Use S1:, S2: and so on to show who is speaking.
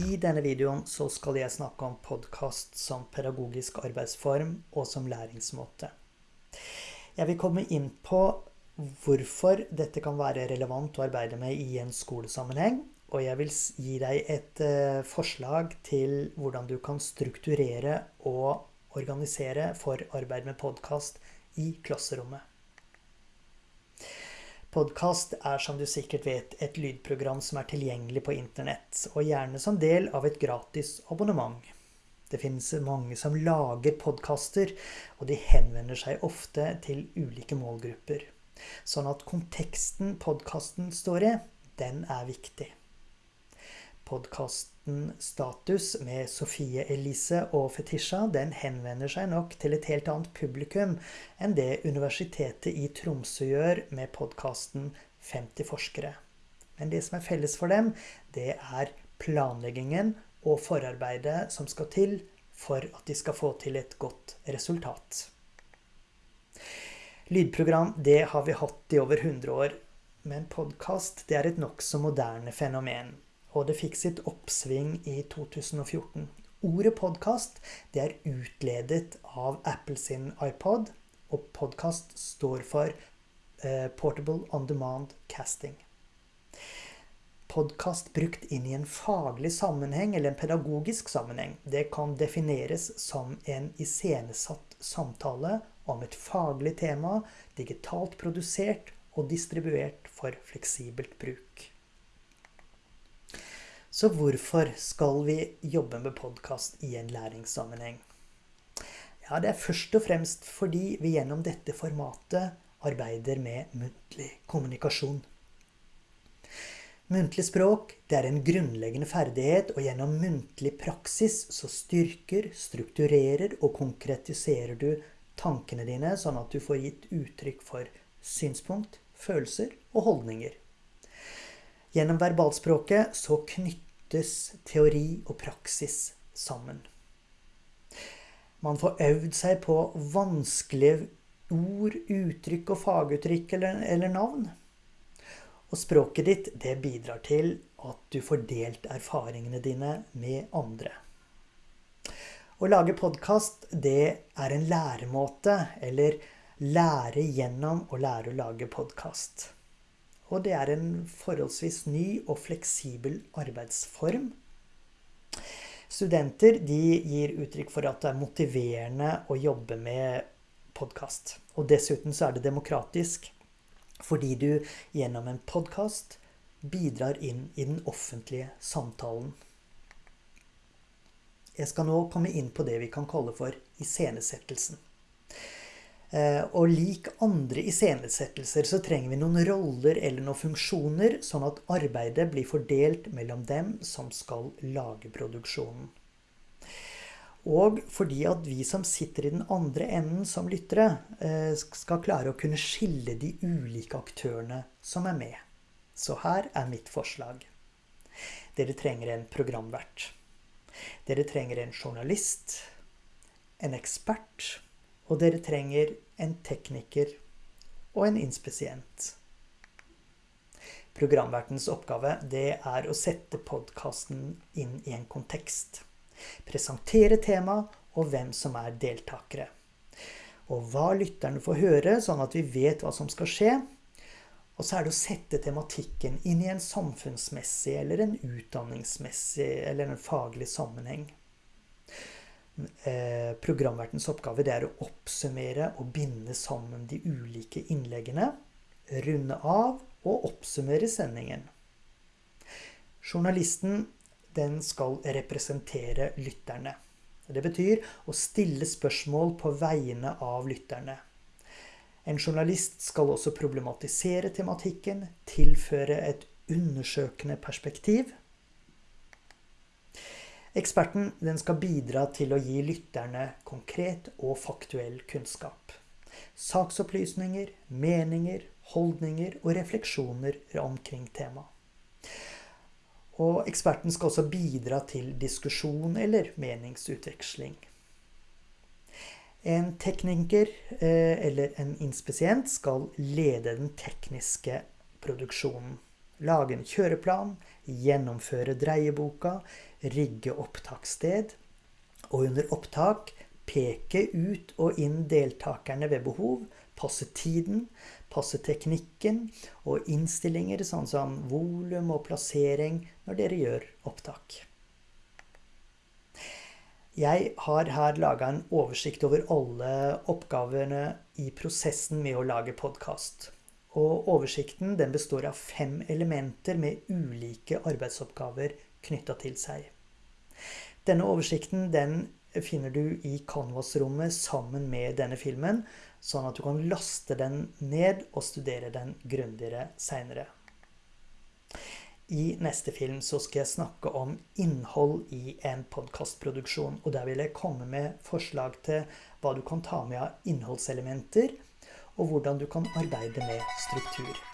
S1: I denne videoen så skal jeg snakke om podkast som pedagogisk arbeidsform og som læringsmåte. Jeg vil komme inn på hvorfor dette kan være relevant å arbeide med i en skolesammenheng. Og jeg vil gi deg et uh, forslag til hvordan du kan strukturere og organisere for arbeid med podkast i klasserommet. Podkast er som du sikkert vet et lydprogram som er tilgjengelig på internett, og gjerne som del av et gratis abonnement. Det finnes mange som lager podkaster, og de henvender seg ofte til ulike målgrupper. Sånn at konteksten podkasten står i, den er viktig podkasten Status med Sofie Elise og Fetisha den henvender seg nok til et helt annet publikum enn det Universitetet i Tromsø gjør med podkasten 50 forskere. Men det som er felles for dem, det er planleggingen og forarbeidet som skal til for at de skal få til et godt resultat. Lydprogram det har vi hatt i over 100 år, men podkast er et nokså moderne fenomen og det fikk sitt oppsving i 2014. Ordet podkast er utledet av Apple sin iPod, og podkast står for eh, Portable On Demand Casting. Podkast brukt inn i en faglig sammenheng eller en pedagogisk sammenheng, det kan defineres som en iscenesatt samtale om et faglig tema, digitalt produsert og distribuert for fleksibelt bruk. Så hvorfor skal vi jobbe med podkast i en læringssammenheng? Ja, det er først og fremst fordi vi gjennom dette formatet arbeider med muntlig kommunikasjon. Muntlig språk det er en grunnleggende ferdighet, og gjennom muntlig praksis så styrker, strukturerer og konkretiserer du tankene dine, sånn at du får gitt uttrykk for synspunkt, følelser og holdninger. Gjennom verbalspråket så knyttes teori og praksis sammen. Man får øvd seg på vanskelige ord, uttrykk og faguttrykk eller, eller navn. Og språket ditt det bidrar til at du får delt erfaringene dine med andre. Å lage podkast, det er en læremåte, eller lære gjennom å lære å lage podkast. Og det er en forholdsvis ny og fleksibel arbeidsform. Studenter de gir uttrykk for at det er motiverende å jobbe med podkast. Og dessuten så er det demokratisk, fordi du gjennom en podkast bidrar inn i den offentlige samtalen. Jeg skal nå komme inn på det vi kan kalle for iscenesettelsen. Eh, og lik andre iscenesettelser så trenger vi noen roller eller noen funksjoner, sånn at arbeidet blir fordelt mellom dem som skal lage produksjonen. Og fordi at vi som sitter i den andre enden som lyttere, eh, skal klare å kunne skille de ulike aktørene som er med. Så her er mitt forslag. Dere trenger en programvert. Dere trenger en journalist, en ekspert og dere trenger en tekniker og en inspisient. Programvertens oppgave det er å sette podkasten inn i en kontekst. Presentere tema og hvem som er deltakere. Og hva lytterne får høre, sånn at vi vet hva som skal skje. Og så er det å sette tematikken inn i en samfunnsmessig eller en utdanningsmessig eller en faglig sammenheng. Eh, programvertens oppgave er å oppsummere og binde sammen de ulike innleggene, runde av og oppsummere sendingen. Journalisten skal representere lytterne. Det betyr å stille spørsmål på vegne av lytterne. En journalist skal også problematisere tematikken, tilføre et undersøkende perspektiv Eksperten skal bidra til å gi lytterne konkret og faktuell kunnskap. Saksopplysninger, meninger, holdninger og refleksjoner omkring temaet. Eksperten skal også bidra til diskusjon eller meningsutveksling. En tekniker eh, eller en inspisient skal lede den tekniske produksjonen. Lage en kjøreplan, gjennomføre dreieboka, rigge opptakssted, og under opptak peke ut og inn deltakerne ved behov, passe tiden, passe teknikken og innstillinger sånn som volum og plassering når dere gjør opptak. Jeg har her laga en oversikt over alle oppgavene i prosessen med å lage podkast. Og oversikten den består av fem elementer med ulike arbeidsoppgaver knytta til seg. Denne oversikten den finner du i Canvas-rommet sammen med denne filmen, sånn at du kan laste den ned og studere den grundigere seinere. I neste film så skal jeg snakke om innhold i en podkastproduksjon. Og der vil jeg komme med forslag til hva du kan ta med av innholdselementer, og hvordan du kan arbeide med struktur.